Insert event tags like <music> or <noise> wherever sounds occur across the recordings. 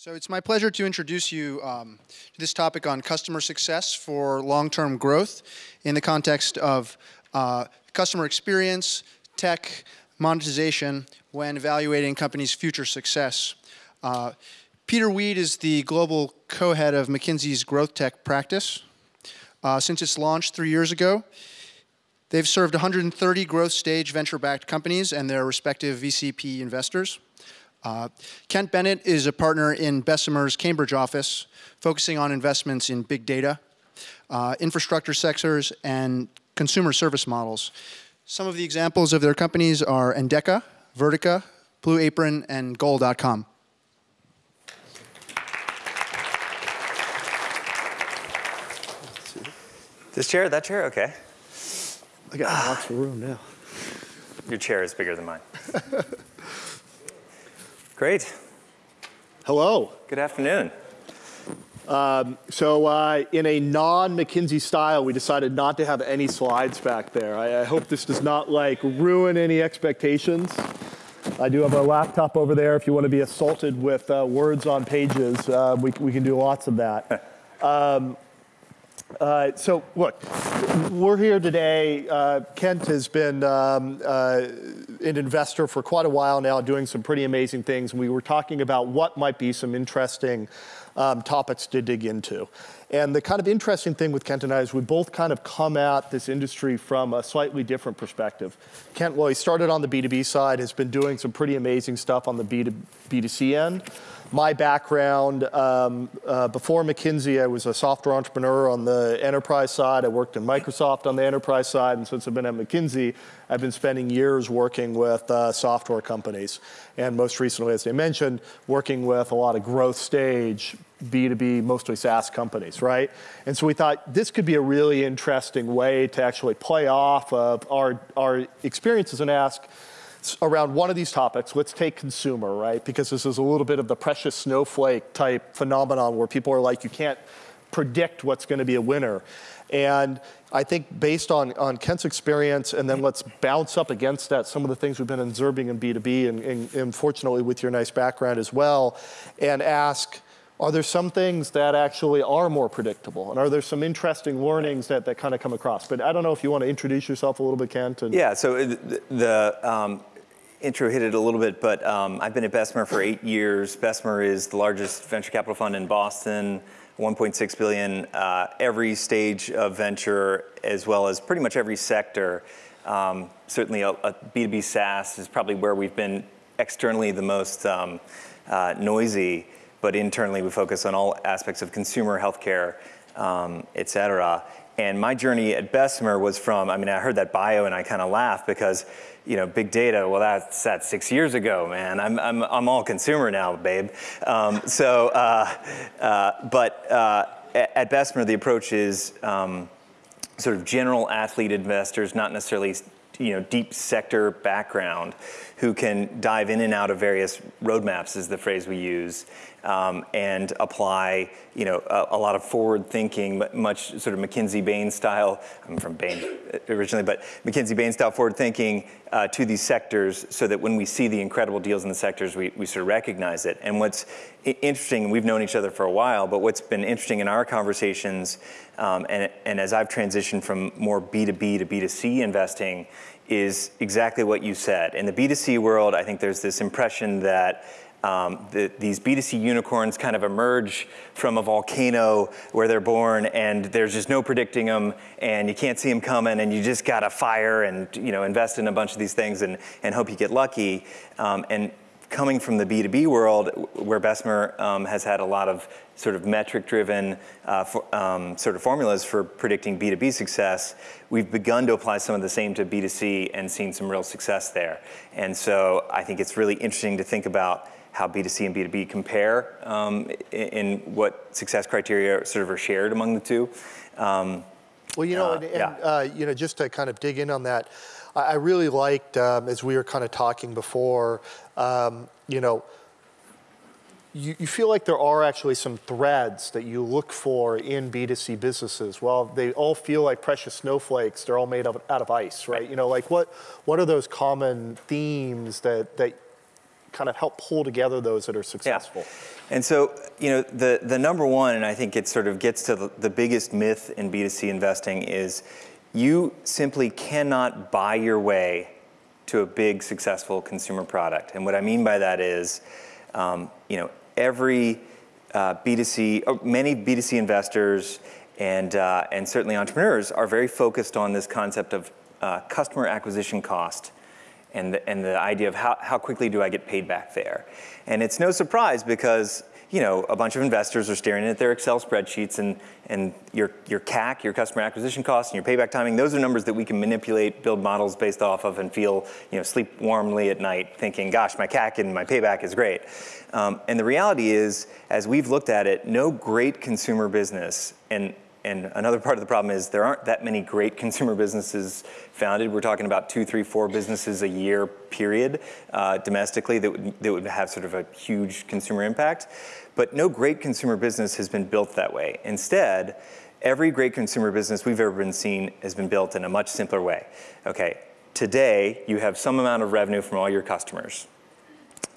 So it's my pleasure to introduce you um, to this topic on customer success for long-term growth in the context of uh, customer experience, tech, monetization when evaluating companies' future success. Uh, Peter Weed is the global co-head of McKinsey's growth tech practice. Uh, since its launch three years ago, they've served 130 growth stage venture-backed companies and their respective VCP investors. Uh, Kent Bennett is a partner in Bessemer's Cambridge office, focusing on investments in big data, uh, infrastructure sectors, and consumer service models. Some of the examples of their companies are Endeca, Vertica, Blue Apron, and Goal.com. This chair, that chair, okay. I got lots of room now. Your chair is bigger than mine. <laughs> Great. Hello. Good afternoon. Um, so uh, in a non-McKinsey style, we decided not to have any slides back there. I, I, hope this does not like ruin any expectations. I do have a laptop over there if you want to be assaulted with uh, words on pages. Uh, we, we can do lots of that. <laughs> Um, uh, so look, we're here today. Uh, Kent has been um, uh, an investor for quite a while now, doing some pretty amazing things. We were talking about what might be some interesting um, topics to dig into. And the kind of interesting thing with Kent and I is we both kind of come at this industry from a slightly different perspective. Kent, well, he started on the B2B side, has been doing some pretty amazing stuff on the B2, B2C end my background, um, uh, before McKinsey, I was a software entrepreneur on the enterprise side. I worked in Microsoft on the enterprise side, and since I've been at McKinsey, I've been spending years working with uh, software companies. And most recently, as I mentioned, working with a lot of growth stage, B2B, mostly SaaS companies, right? And so we thought this could be a really interesting way to actually play off of our, our experiences and ask, around one of these topics, let's take consumer, right? Because this is a little bit of the precious snowflake type phenomenon where people are like, you can't predict what's going to be a winner. And I think based on, on Kent's experience, and then let's bounce up against that some of the things we've been observing in B2B, and, and, and fortunately with your nice background as well, and ask, are there some things that actually are more predictable? And are there some interesting learnings that, that kind of come across? But I don't know if you want to introduce yourself a little bit, Kent. And yeah, so the, the um, intro hit it a little bit, but um, I've been at Bessemer for eight years. Bessemer is the largest venture capital fund in Boston, 1.6 billion, uh, every stage of venture, as well as pretty much every sector. Um, certainly a a B2B SaaS is probably where we've been externally the most um, uh, noisy but internally we focus on all aspects of consumer healthcare, um, et cetera. And my journey at Bessemer was from, I mean, I heard that bio and I kind of laughed because, you know, big data, well, that's, that six years ago, man. I'm, I'm, I'm all consumer now, babe. Um, so, uh, uh, but uh, at Bessemer, the approach is um, sort of general athlete investors, not necessarily you know, deep sector background who can dive in and out of various roadmaps is the phrase we use um, and apply you know, a, a, lot of forward thinking, much sort of McKinsey Bain style, I'm from Bain originally, but McKinsey Bain style forward thinking uh, to these sectors so that when we see the incredible deals in the sectors, we, we sort of recognize it. And what's interesting, we've known each other for a while, but what's been interesting in our conversations, um, and, and as I've transitioned from more B2B to B2C investing, is exactly what you said. In the B2C world, I think there's this impression that um, the, these B2C unicorns kind of emerge from a volcano where they're born and there's just no predicting them and you can't see them coming and you just got to fire and you know invest in a bunch of these things and, and hope you get lucky. Um, and coming from the B2B world, where Bessemer um, has had a lot of sort of metric-driven uh, for, um, sort of formulas for predicting B2B success, we've begun to apply some of the same to B2C and seen some real success there. And so I think it's really interesting to think about how B2C and B2B compare um, in, in, what success criteria sort of are shared among the two. Um, well, you know, uh, and, and yeah. uh, you know, just to kind of dig in on that, I really liked, um, as we were kind of talking before, um, you know, you, you, feel like there are actually some threads that you look for in B2C businesses. Well, they all feel like precious snowflakes. They're all made of, out of ice, right? You know, like what, what are those common themes that, that kind of help pull together those that are successful? And so, you know, the, the number one, and I think it sort of gets to the, the biggest myth in B2C investing is you simply cannot buy your way to a big successful consumer product. And what I mean by that is, um, you know, every uh, B2C, many B2C investors and, uh, and certainly entrepreneurs are very focused on this concept of uh, customer acquisition cost and the, and the idea of how, how quickly do I get paid back there. And it's no surprise because you know, a bunch of investors are staring at their Excel spreadsheets and, and your, your CAC, your customer acquisition costs, and your payback timing, those are numbers that we can manipulate, build models based off of, and feel, you know, sleep warmly at night thinking, gosh, my CAC and my payback is great. Um, and the reality is, as we've looked at it, no great consumer business, and and another part of the problem is there aren't that many great <laughs> consumer businesses founded. We're talking about two, three, four businesses a year period uh, domestically that would, that would have sort of a huge consumer impact. But no great consumer business has been built that way. Instead, every great consumer business we've ever been seen has been built in a much simpler way. Okay, today you have some amount of revenue from all your customers.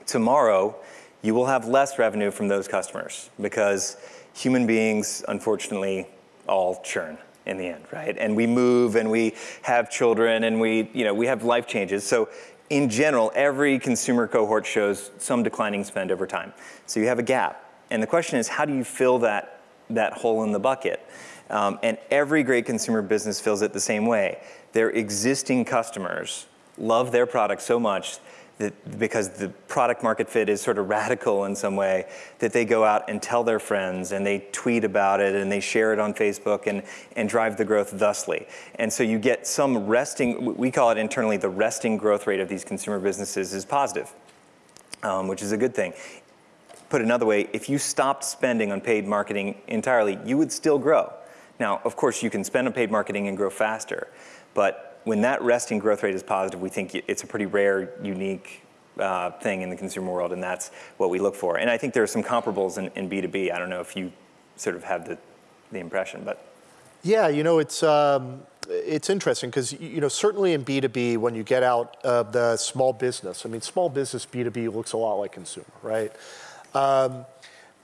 Tomorrow, you will have less revenue from those customers because human beings, unfortunately, all churn in the end, right? And we move and we have children and we, you know, we have life changes. So in general, every consumer cohort shows some declining spend over time. So you have a gap. And the question is, how do you fill that, that hole in the bucket? Um, and every great consumer business fills it the same way. Their existing customers love their product so much that because the product market fit is sort of <laughs> radical in some way, that they go out and tell their friends and they tweet about it and they share it on Facebook and, and drive the growth thusly. And so you get some resting, we call it internally the resting growth rate of these consumer businesses is positive, um, which is a good thing. Put another way, if you stopped spending on paid marketing entirely, you would still grow. Now, of course, you can spend on paid marketing and grow faster, but when that resting growth rate is positive, we think it's a pretty rare, unique uh, thing in the consumer world, and that's what we look for. And I think there are some comparables in, in B2B. I don't know if you sort of have the, the impression, but. Yeah, you know, it's, um, it's interesting because, you know, certainly in B2B, when you get out of the small business, I mean, small business B2B looks a lot like consumer, right? Um,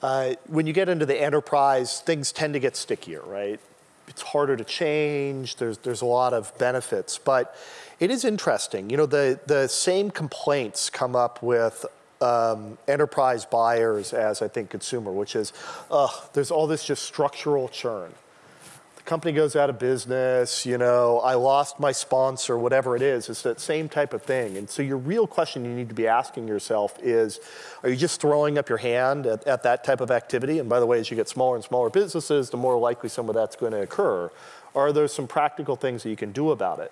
uh, when you get into the enterprise, things tend to get stickier, right? It's harder to change. There's, there's a lot of benefits. But it is interesting. You know, the, the same complaints come up with um, enterprise buyers as I think consumer, which is, uh, there's all this just structural churn company goes out of business, you know, I lost my sponsor, whatever it is, it's that same type of thing. And so your real question you need to be asking yourself is, are you just throwing up your hand at, at that type of activity? And by the way, as you get smaller and smaller businesses, the more likely some of that's going to occur. Are there some practical things that you can do about it?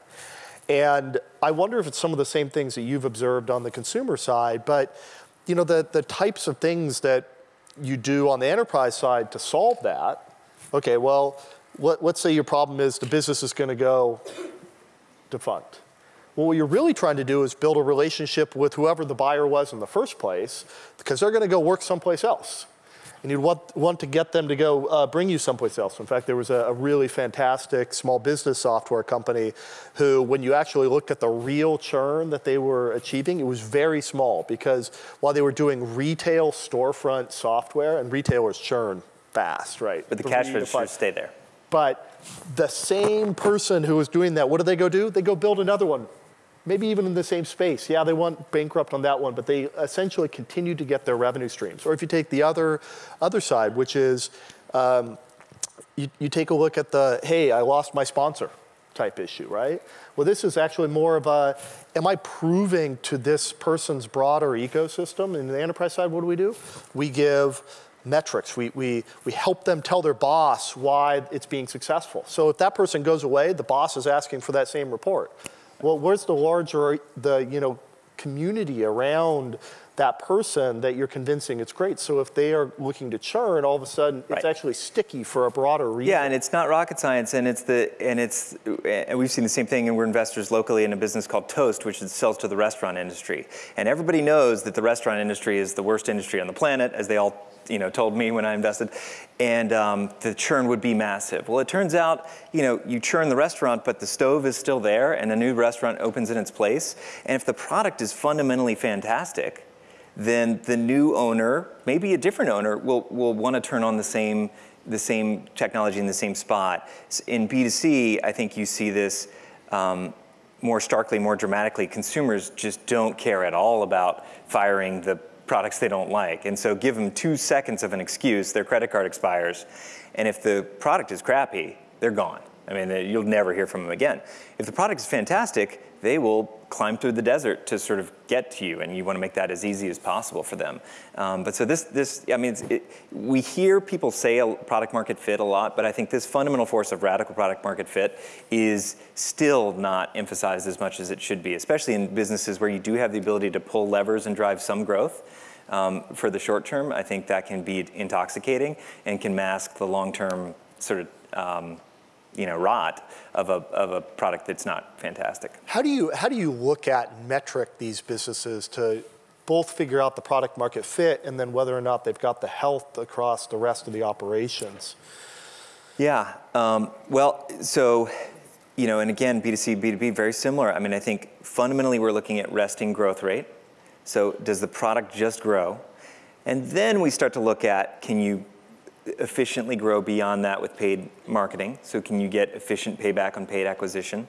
And I wonder if it's some of the same things that you've observed on the consumer side, but you know, the, the types of things that you do on the enterprise side to solve that, okay, well, let, us say your problem is the business is going to go defunct. Well, what you're really trying to do is build a relationship with whoever the buyer was in the first place, because they're going to go work someplace else. And you want, want to get them to go uh, bring you someplace else. In fact, there was a, a, really fantastic small business software company who, when you actually looked at the real churn that they were achieving, it was very small because while they were doing retail storefront software, and retailers churn fast, right? But the cash registers stay there. But the same person who was doing that, what do they go do? They go build another one, maybe even in the same space. Yeah, they went bankrupt on that one, but they essentially continue to get their revenue streams. Or if you take the other, other side, which is um, you, you take a look at the, hey, I lost my sponsor type issue, right? Well, this is actually more of a, am I proving to this person's broader ecosystem? In the enterprise side, what do we do? We give metrics. We, we, we help them tell their boss why it's being successful. So if that person goes away, the boss is asking for that same report. Well, where's the larger, the, you know, community around that person that you're convincing it's great. So if they are looking to churn, all of a sudden right. it's actually sticky for a broader reason. Yeah, and it's not rocket science, and it's the and it's and we've seen the same thing, and we're investors locally in a business called Toast, which sells to the restaurant industry, and everybody knows that the restaurant industry is the worst industry on the planet, as they all you know, told me when I invested, and um, the churn would be massive. Well, it turns out, you know, you churn the restaurant, but the stove is still there, and a new restaurant opens in its place. And if the product is fundamentally fantastic, then the new owner, maybe a different owner, will, will want to turn on the same, the same technology in the same spot. In B2C, I think you see this um, more starkly, more dramatically. Consumers just don't care at all about firing the products they don't like. And so give them two seconds of an excuse, their credit card expires. And if the product is crappy, they're gone. I mean, you'll never hear from them again. If the product is fantastic, they will climb through the desert to sort of get to you, and you want to make that as easy as possible for them. Um, but so this, this, I mean, it, we hear people say product market fit a lot, but I think this fundamental force of radical product market fit is still not emphasized as much as it should be, especially in businesses where you do have the ability to pull levers and drive some growth. Um, for the short term, I think that can be intoxicating and can mask the long-term sort of um, you know, rot of a, of a product that's not fantastic. How do you, how do you look at metric these businesses to both figure out the product market fit and then whether or not they've got the health across the rest of the operations? Yeah, um, well, so, you know, and again, B2C, B2B, very similar. I mean, I think fundamentally we're looking at resting growth rate. So does the product just grow? And then we start to look at, can you efficiently grow beyond that with paid marketing. So can you get efficient payback on paid acquisition?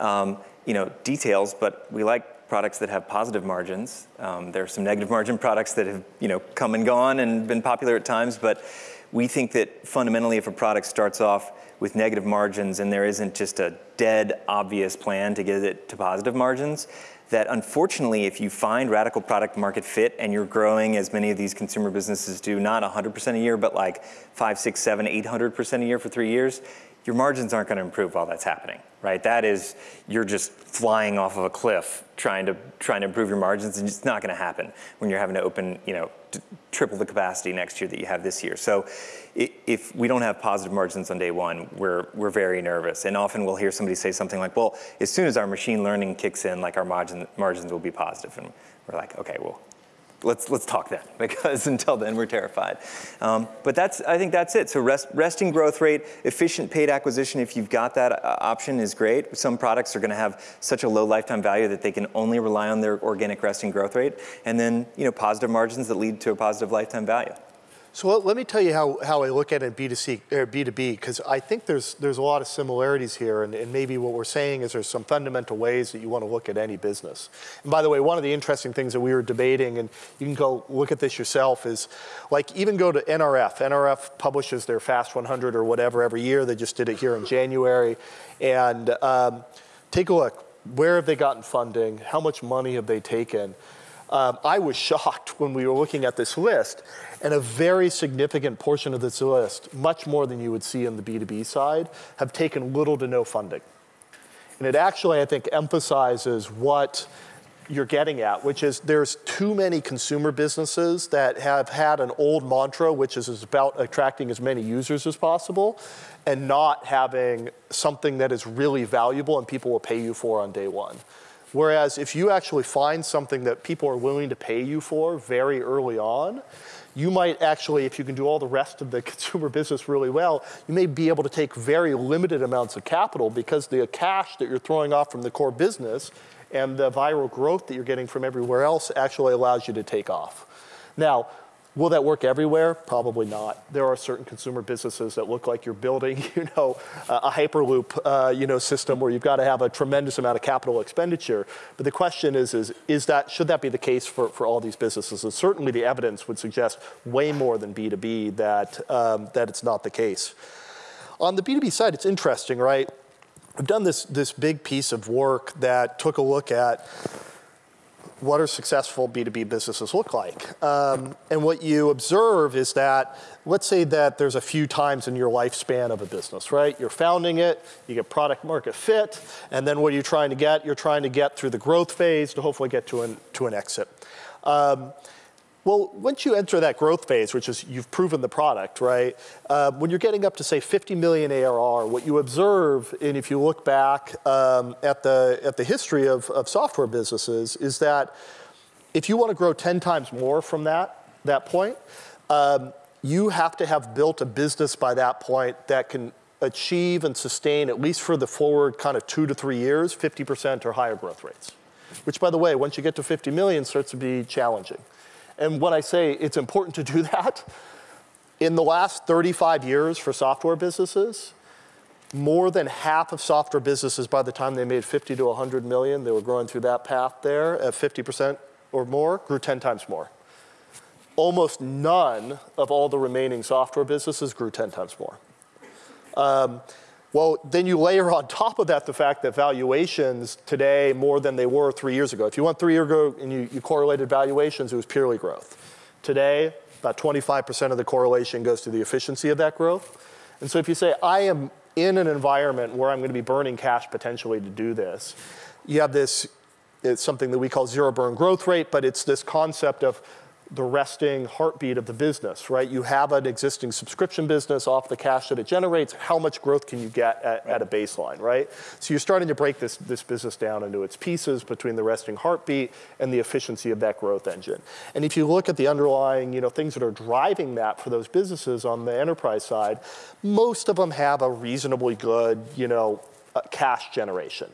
Um, you know, details, but we like products that have positive margins. Um, there are some negative margin products that have, you know, come and gone and been popular at times, but we think that fundamentally if a product starts off with negative margins and there isn't just a dead obvious plan to get it to positive margins, that unfortunately, if you find radical product market fit and you're growing as many of these consumer businesses do, not 100% a year, but like five, six, seven, 800% a year for three years, your margins aren't going to improve while that's happening, right? That is, you're just flying off of a cliff trying to trying to improve your margins, and it's not going to happen when you're having to open, you know, triple the capacity next year that you have this year. So, if we don't have positive margins on day one, we're we're very nervous, and often we'll hear somebody say something like, "Well, as soon as our machine learning kicks in, like our margin margins will be positive," and we're like, "Okay, well." Let's let's talk then <laughs> because until then we're terrified. Um, but that's I think that's it. So rest, resting growth rate, efficient paid acquisition. If you've got that uh, option, is great. Some products are going to have such a low lifetime value that they can only rely on their organic resting growth rate, and then you know positive margins that lead to a positive lifetime value. So let me tell you how, how I look at it B2C or B2B, because I think there's, there's a lot of similarities here, and, and maybe what we're saying is there's some fundamental ways that you want to look at any business. And by the way, one of the interesting things that we were debating, and you can go look at this yourself, is like even go to NRF. NRF publishes their Fast 100 or whatever every year. They just did it here in January. And um, take a look. Where have they gotten funding? How much money have they taken? Um, I was shocked when we were looking at this list, and a very significant portion of this list, much more than you would see in the B2B side, have taken little to no funding. And it actually, I think, emphasizes what you're getting at, which is there's too many consumer businesses that have had an old mantra, which is about attracting as many users as possible, and not having something that is really valuable and people will pay you for on day one. Whereas if you actually find something that people are willing to pay you for very early on, you might actually, if you can do all the rest of the <laughs> consumer business really well, you may be able to take very limited amounts of capital because the cash that you're throwing off from the core business and the viral growth that you're getting from everywhere else actually allows you to take off. Now, Will that work everywhere? Probably not. There are certain consumer businesses that look like you're building, <laughs> you know, a Hyperloop, uh, you know, system where you've got to have a tremendous amount of capital expenditure. But the question is, is, is that, should that be the case for, for all these businesses? And certainly the evidence would suggest way more than B2B that, um, that it's not the case. On the B2B side, it's interesting, right? I've done this, this big piece of work that took a look at what do successful B2B businesses look like? Um, and what you observe is that, let's say that there's a few times in your lifespan of a business, right? You're founding it, you get product market fit, and then what are you trying to get? You're trying to get through the growth phase to hopefully get to an, to an exit. Um, well, once you enter that growth phase, which is you've proven the product, right? Uh, when you're getting up to say 50 million ARR, what you observe, and if you look back um, at the at the history of, of software businesses, is that if you want to grow 10 times more from that that point, um, you have to have built a business by that point that can achieve and sustain at least for the forward kind of two to three years, 50% or higher growth rates. Which, by the way, once you get to 50 million, starts to be challenging. And when I say it's important to do <laughs> that, in the last 35 years for software businesses, more than half of software businesses by the time they made 50 to 100 million, they were growing through that path there at 50% or more, grew 10 times more. Almost none of all the remaining software businesses grew 10 times more. Um, well, then you layer on <laughs> top of that the fact that valuations today more than they were three years ago. If you went three years ago and you, you correlated valuations, it was purely growth. Today, about 25% of the correlation goes to the efficiency of that growth. And so if you say, I am in an environment where I'm going to be burning cash potentially to do this, you have this, it's something that we call zero burn growth rate, but it's this concept of the resting heartbeat of the business, right? You have an existing subscription business off the cash that it generates. How much growth can you get at, at, a baseline, right? So you're starting to break this, this business down into its pieces between the resting heartbeat and the efficiency of that growth engine. And if you look at the underlying, you know, things that are driving that for those businesses on the enterprise side, most of them have a reasonably good, you know, uh, cash generation.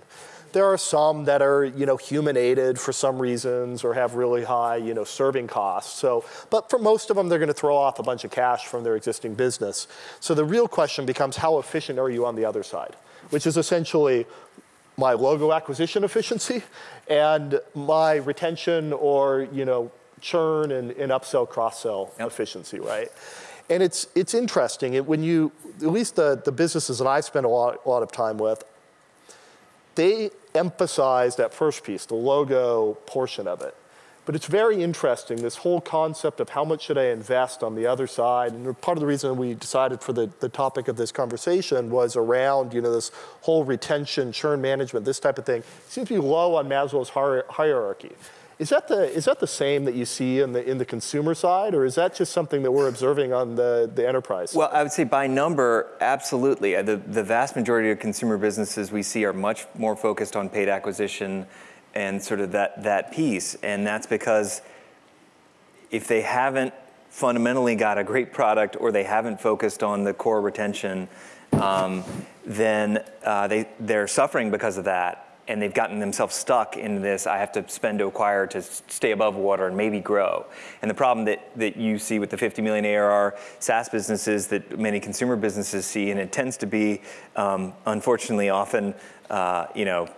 There are some that are, you know, human aided for some reasons or have really high, you know, serving costs. So, but for most of them, they're going to throw off a bunch of cash from their existing business. So the real question becomes how efficient are you on the other side? Which is essentially my logo acquisition efficiency and my retention or, you know, churn and, and upsell, cross-sell yep. efficiency, right? And it's, it's interesting. It, when you, at least the, the businesses that I spend a lot, a lot of time with, they emphasize that first piece, the logo portion of it. But it's very interesting, this whole concept of how much should I invest on the other side. And part of the reason we decided for the, the topic of this conversation was around you know, this whole retention, churn management, this type of thing. It seems to be low on Maslow's hierarchy. Is that the is that the same that you see in the in the consumer side, or is that just something that we're observing on the the enterprise? Well, I would say by number, absolutely. Uh, the the vast majority of consumer businesses we see are much more focused on paid acquisition and sort of that that piece, and that's because if they haven't fundamentally got a great product or they haven't focused on the core retention, um, then uh, they they're suffering because of that and they've gotten themselves stuck in this, I have to spend to acquire to stay above water and maybe grow. And the problem that, that you see with the 50 million ARR SaaS businesses that many consumer businesses see, and it tends to be, um, unfortunately, often, uh, you know,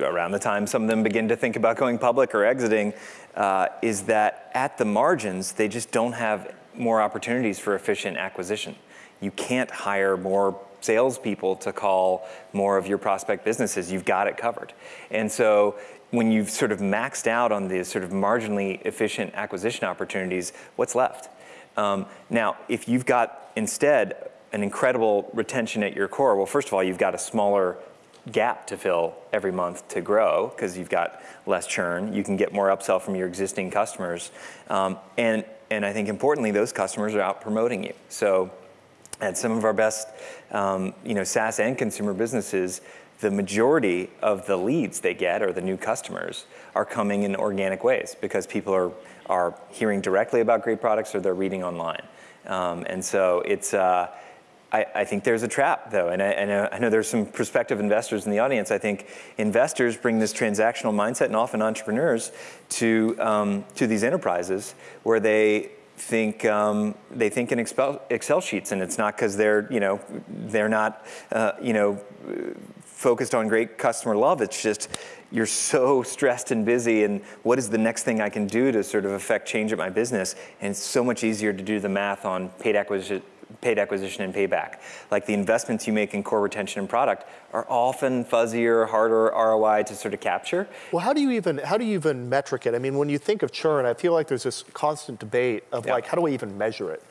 around the time some of them begin to think about going public or exiting, uh, is that at the margins, they just don't have more opportunities for efficient acquisition. You can't hire more salespeople to call more of your prospect businesses. You've got it covered. And so when you've sort of maxed out on these sort of marginally efficient acquisition opportunities, what's left? Um, now, if you've got instead an incredible retention at your core, well, first of all, you've got a smaller gap to fill every month to grow because you've got less churn. You can get more upsell from your existing customers. Um, and, and I think importantly, those customers are out promoting you. So at some of our best um, you know, SaaS and consumer businesses, the majority of the leads they get or the new customers are coming in organic ways because people are, are hearing directly about great products or they're reading online. Um, and so it's, uh, I, I, think there's a trap though, and I, I, know, I know there's some prospective investors in the audience. I think investors bring this transactional mindset and often entrepreneurs to, um, to these enterprises where they think um, they think in Excel, Excel, sheets, and it's not because they're you know they're not uh, you know focused on great customer love. It's just you're so stressed and busy, and what is the next thing I can do to sort of affect change at my business? And it's so much easier to do the math on paid acquisition paid acquisition and payback. Like the investments you make in core retention and product are often fuzzier, harder ROI to sort of capture. Well, how do you even how do you even metric it? I mean, when you think of churn, I feel like there's this constant debate of yeah. like, how do I even measure it?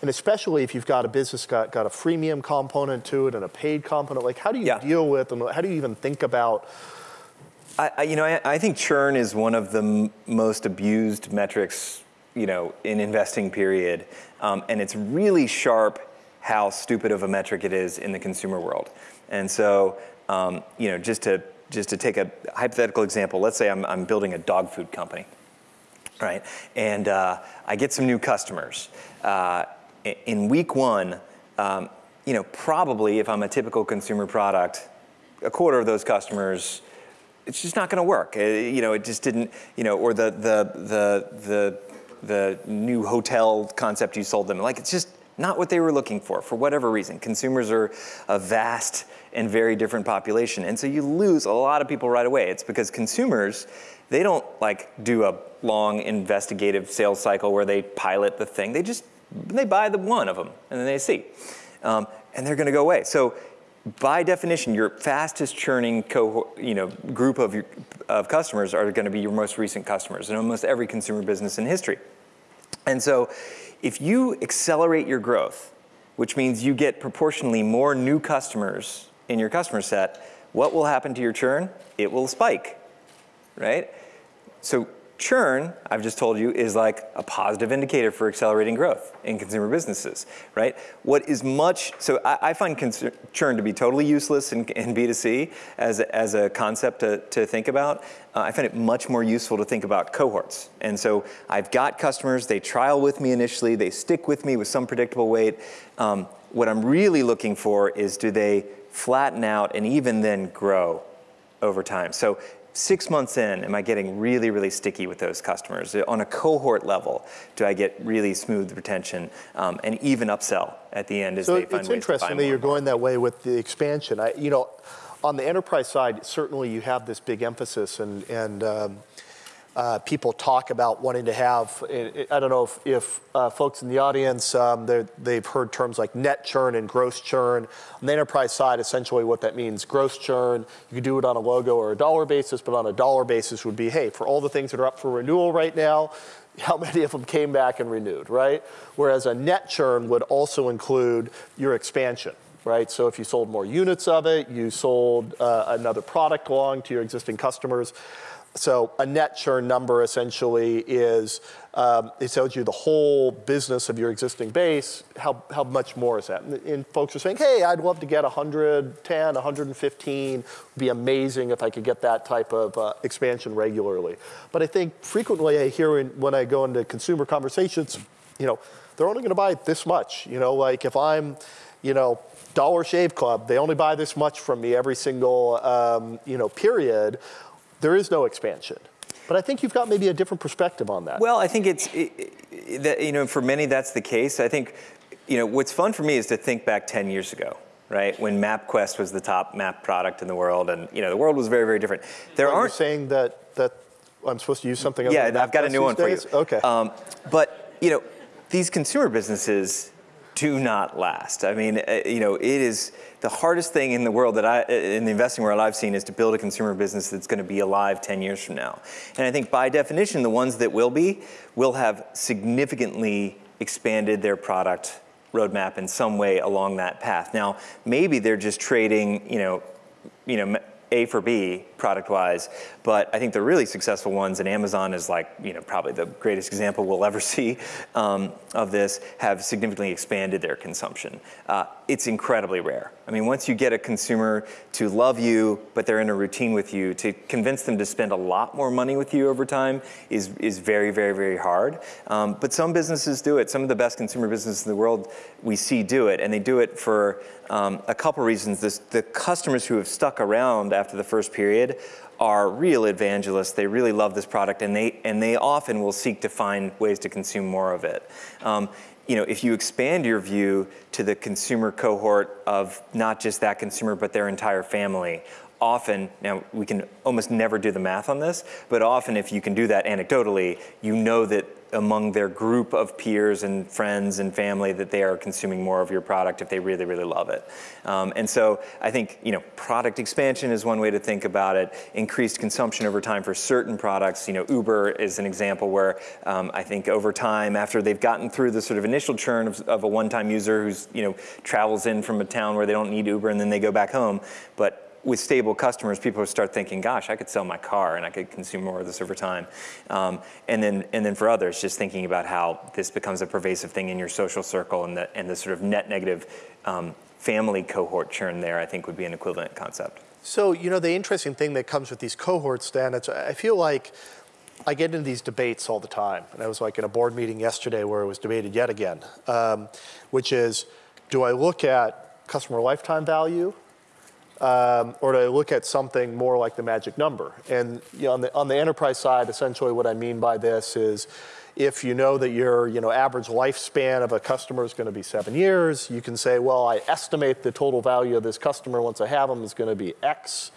And especially if you've got a business got, got a freemium component to it and a paid component, like how do you yeah. deal with and how do you even think about I, you know, I, I, think churn is one of the m- most abused metrics, you know, in investing period. Um, and it's really sharp how stupid of a metric it is in the consumer world. And so, um, you know, just to just to take a hypothetical example, let's say I'm, I'm building a dog food company, right? And uh, I get some new customers. Uh, in week one, um, you know, probably if I'm a typical consumer product, a quarter of those customers, it's just not going to work. Uh, you know, it just didn't. You know, or the the the the the new hotel concept you sold them. Like it's just not what they were looking for for whatever reason. Consumers are a vast and very different population. And so you lose a lot of people right away. It's because consumers, they don't like do a long investigative sales cycle where they pilot the thing. They just, they buy the one of them and then they see. Um, and they're gonna go away. So by definition, your fastest churning cohort, you know, group of, your, of customers are going to be your most recent customers in almost every consumer business in history. And so if you accelerate your growth, which means you get proportionally more new customers in your customer set, what will happen to your churn? It will spike, right? So churn, I've just told you, is like a positive indicator for accelerating growth in consumer businesses, right? What is much, so I, I find churn to be totally useless in, in B2C as a, as a concept to, to think about. Uh, I find it much more useful to think about cohorts. And so I've got customers, they trial with me initially, they stick with me with some predictable weight. Um, what I'm really looking for is do they flatten out and even then grow over time. So six months in, am I getting really, really sticky with those customers? On a cohort level, do I get really smooth retention um, and even upsell at the end as so they find it's interesting that you're going that way with the expansion. I, you know, on the enterprise side, certainly you have this big emphasis and, and um, uh, people talk about wanting to have. I don't know if, if uh, folks in the audience um, they've heard terms like net churn and gross churn. On the enterprise side, essentially what that means: gross churn, you could do it on a logo or a dollar basis, but on a dollar basis would be, hey, for all the things that are up for renewal right now, <laughs> how many of them came back and renewed, right? Whereas a net churn would also include your expansion right? So if you sold more units of it, you sold uh, another product along to your existing customers. So a net churn number essentially is, um, it tells you the whole business of your existing base, how, how much more is that? And, and, folks are saying, hey, I'd love to get 110, 115, would be amazing if I could get that type of uh, expansion regularly. But I think frequently I hear in, when I go into consumer conversations, you know, they're only gonna buy this much. You know, like if I'm, you know, Dollar Shave Club, they only buy this much from me every single, um, you know, period there is no expansion. But I think you've got maybe a different perspective on that. Well, I think it's, it, it, that, you know, for many that's the case. I think, you know, what's fun for me is to think back 10 years ago, right? When MapQuest was the top map product in the world and, you know, the world was very, very different. There well, aren't- saying that, that I'm supposed to use something Yeah, I've got a new one days? for you. Okay. Um, but, you know, these consumer businesses do not last. I mean, uh, you know, it is the hardest thing in the world that I, in the investing world I've seen is to build a consumer business that's going to be alive 10 years from now. And I think by definition, the ones that will be will have significantly expanded their product roadmap in some way along that path. Now, maybe they're just trading, you know, you know, a for B product wise, but I think the really successful ones, and Amazon is like, you know, probably the greatest example we'll ever <laughs> see um, of this, have significantly expanded their consumption. Uh, it's incredibly rare. I mean, once you get a consumer to love you, but they're in a routine with you, to convince them to spend a lot more money with you over time is, is very, very, very hard. Um, but some businesses do it. Some of the best consumer businesses in the world we see do it, and they do it for um, a couple reasons. This, the customers who have stuck around after the first period are real evangelists. They really love this product, and they and they often will seek to find ways to consume more of it. Um, you know, if you expand your view to the consumer cohort of not just that consumer, but their entire family, often, now we can almost never do the math on this, but often if you can do that anecdotally, you know that among their group of peers and friends and family that they are consuming more of your product if they really, really love it. Um, and so I think, you know, product expansion is one way to think about it. Increased consumption over time for certain products. You know, Uber is an example where um, I think over time, after they've gotten through the sort of initial churn of, of a one-time user who's, you know, travels in from a town where they don't need Uber and then they go back home, but with stable customers, people start thinking, gosh, I could sell my car and I could consume more of this over time. Um, and, then, and then for others, just thinking about how this becomes a pervasive thing in your social circle and the, and the sort of net negative um, family cohort churn there, I think would be an equivalent concept. So, you know, the interesting thing that comes with these cohorts, Dan, it's, I feel like I get into these debates all the time. And I was like in a board meeting yesterday where it was debated yet again, um, which is, do I look at customer lifetime value um, or to look at something more like the magic number. And you know, on, the, on the enterprise side, essentially what I mean by this is if you know that your you know, average lifespan of a customer is going to be seven years, you can say, well, I estimate the total value of this customer once I have them is going to be X.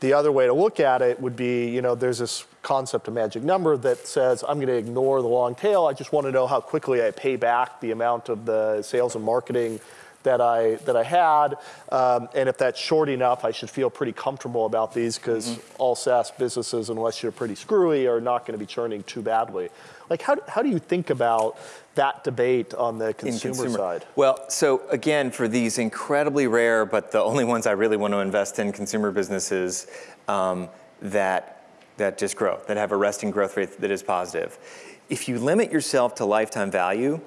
The other way to look at it would be, you know, there's this concept of magic number that says I'm going to ignore the long tail. I just want to know how quickly I pay back the amount of the sales and marketing that I that I had, um, and if that's short enough, I should feel pretty comfortable about these because mm-hmm. all SaaS businesses, unless you're pretty screwy, are not going to be churning too badly. Like how how do you think about that debate on the consumer, consumer, side? Well, so again, for these incredibly rare, but the only ones I really want to invest in consumer businesses um, that that just grow, that have a resting growth rate that is positive. If you limit yourself to lifetime value,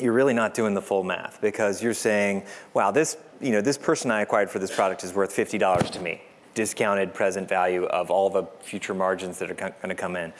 you're really not doing the full math because you're saying, wow, this, you know, this person I acquired for this product is worth $50 to me, discounted present value of all the future margins that are going to come in.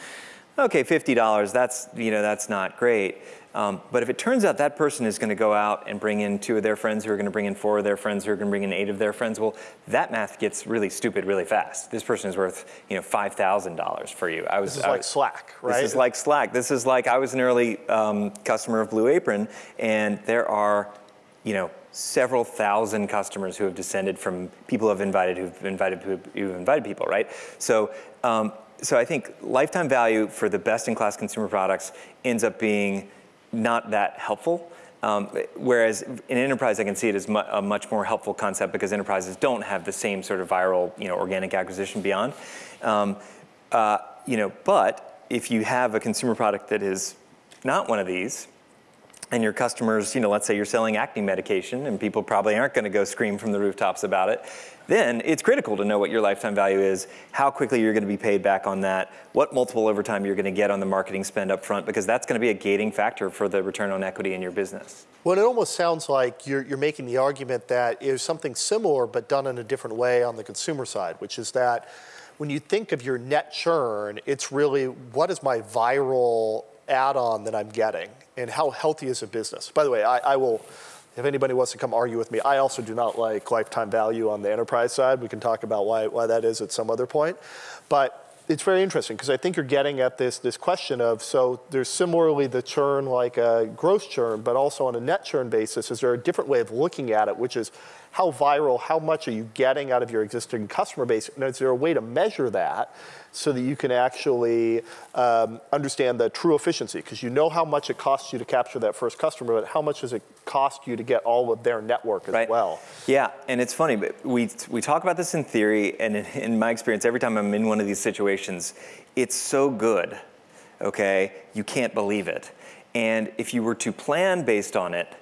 Okay, $50, that's, you know, that's not great. Um, but if it turns out that person is going to go out and bring in two of their friends who are going to bring in four of their friends who are going to bring in eight of their friends, well, that math gets really stupid really fast. This person is worth, you know, five thousand dollars for you. I was this is I like Slack, right? This is like Slack. This is like I was an early um, customer of Blue Apron, and there are, you know, several thousand customers who have descended from people who have invited who've invited who've invited people, right? So. Um, so I think lifetime value for the best-in-class consumer products ends up being not that helpful. Um, whereas in enterprise, I can see it as mu a much more helpful concept because enterprises don't have the same sort of viral, you know, organic acquisition beyond. Um, uh, you know, but if you have a consumer product that is not one of these, and your customers, you know, let's say you're selling acne medication and people probably aren't going to go scream from the rooftops about it, then it's critical to know what your lifetime value is, how quickly you're going to be paid back on that, what multiple over time you're going to get on the marketing spend up front, because that's going to be a gating factor for the return on equity in your business. Well, it almost sounds like you're, you're making the argument that it is something similar but done in a different way on the consumer side, which is that when you think of your net churn, it's really what is my viral add-on that I'm getting and how healthy is a business. By the way, I, I will if anybody wants to come argue with me, I also do not like lifetime value on the enterprise side. We can talk about why, why that is at some other point. But it's very interesting because I think you're getting at this, this question of, so there's similarly the churn like a gross churn, but also on a net churn basis, is there a different way of looking at it, which is how viral, how much are you getting out of your existing customer base? And is there a way to measure that so that you can actually um, understand the true efficiency? Because you know how much it costs you to capture that first customer, but how much does it cost you to get all of their network as right. well? Yeah, and it's funny, but we, we talk about this in theory, and in, in my experience, every time I'm in one of these situations, it's so good, okay? You can't believe it. And if you were to plan based on it,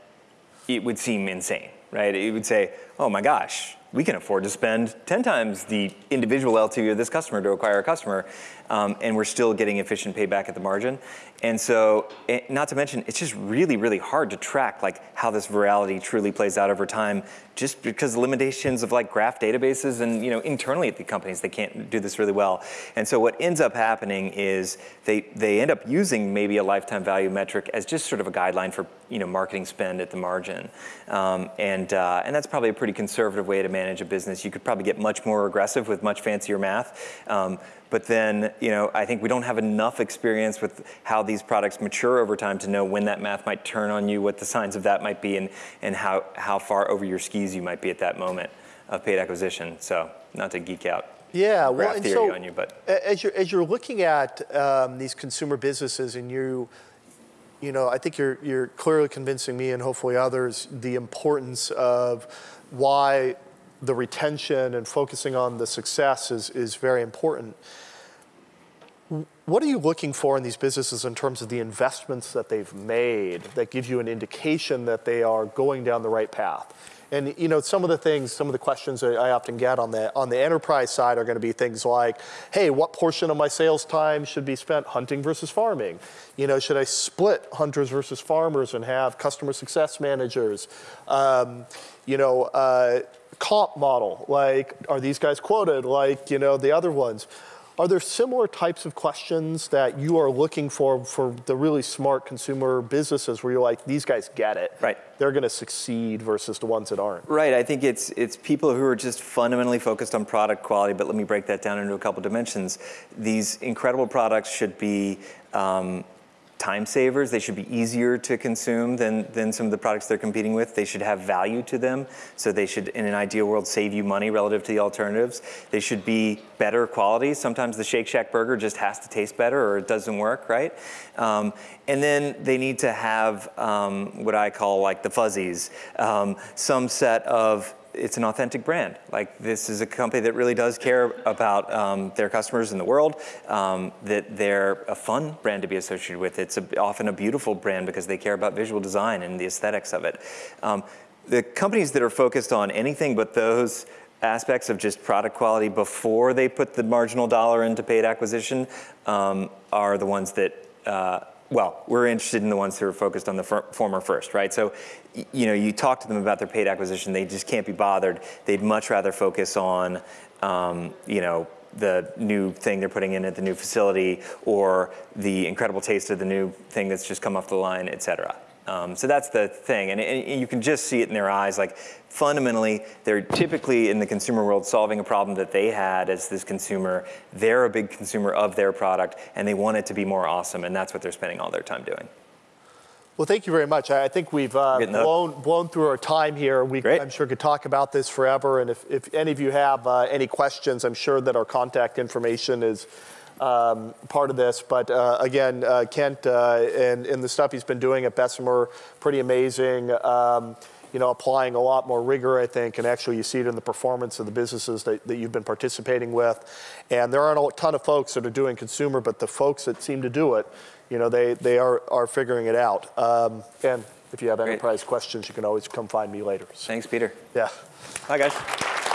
it would seem insane right? It would say, oh my gosh, we can afford to spend 10 times the individual LTV of this customer to acquire a customer, um, and we're still getting efficient payback at the margin. And so, it, eh, not to mention, it's just really, really hard to track like how this virality truly plays out over time, just because limitations of like graph databases and you know internally at the companies they can't do this really well. And so what ends up happening is they they end up using maybe a lifetime value metric as just sort of a guideline for you know marketing spend at the margin, um, and uh, and that's probably a pretty conservative way to manage a business. You could probably get much more aggressive with much fancier math. Um, but then, you know, I think we don't have enough experience with how these products mature over time to know when that math might turn on you, what the signs of that might be, and, and how, how far over your skis you might be at that moment of paid acquisition. So not to geek out. Yeah, well, and so you, but. as you're as you're looking at um, these consumer businesses, and you, you know, I think you're you're clearly convincing me and hopefully others the importance of why the retention and focusing on the success is, is very important. What are you looking for in these businesses in terms of the investments that they've made that give you an indication that they are going down the right path? And you know, some of the things, some of the questions I often get on the on the enterprise side are going to be things like, "Hey, what portion of my sales time should be spent hunting versus farming? You know, should I split hunters versus farmers and have customer success managers? Um, you know, uh, comp model, like are these guys quoted like you know the other ones? Are there similar types of questions that you are looking for for the really smart consumer businesses where you're like, these guys get it. Right. They're going to succeed versus the ones that aren't. Right. I think it's it's people who are just fundamentally focused on product quality. But let me break that down into a couple dimensions. These incredible products should be um, time savers. They should be easier to consume than, than some of the products they're competing with. They should have value to them. So they should, in an ideal world, save you money relative to the alternatives. They should be better quality. Sometimes the Shake Shack burger just has to taste better or it doesn't work, right? Um, and then they need to have um, what I call like the fuzzies, um, some set of it's an authentic brand. Like this is a company that really does care about um, their customers in the world. Um, that they're a fun brand to be associated with. It's a, often a beautiful brand because they care about visual design and the aesthetics of it. Um, the companies that are focused on anything but those aspects of just product quality before they put the marginal dollar into paid acquisition um, are the ones that. Uh, well, we're interested in the ones who are focused on the former first, right? So, you know, you talk to them about their paid acquisition, they just can't be bothered. They'd much rather focus on, um, you know, the new thing they're putting in at the new facility or the incredible taste of the new thing that's just come off the line, et cetera. Um, so that's the thing, and, and you can just see it in their eyes. Like fundamentally, they're typically in the consumer world solving a problem that they had as this consumer. They're a big consumer of their product, and they want it to be more awesome, and that's what they're spending all their time doing. Well, thank you very much. I I think we've uh, blown, blown through our time here. We, Great. I'm sure could talk about this forever. And if, if any of you have uh, any questions, I'm sure that our contact information is um, part of this. But uh, again, uh, Kent uh, and, and the stuff he's been doing at Bessemer, pretty amazing. Um, you know, applying a lot more rigor, I think, and actually you see it in the performance of the businesses that, that you've been participating with. And there aren't a ton of folks that are doing consumer, but the folks that seem to do it, you know, they, they are, are figuring it out. Um, and if you have Great. enterprise questions, you can always come find me later. So, Thanks, Peter. yeah. Bye, guys.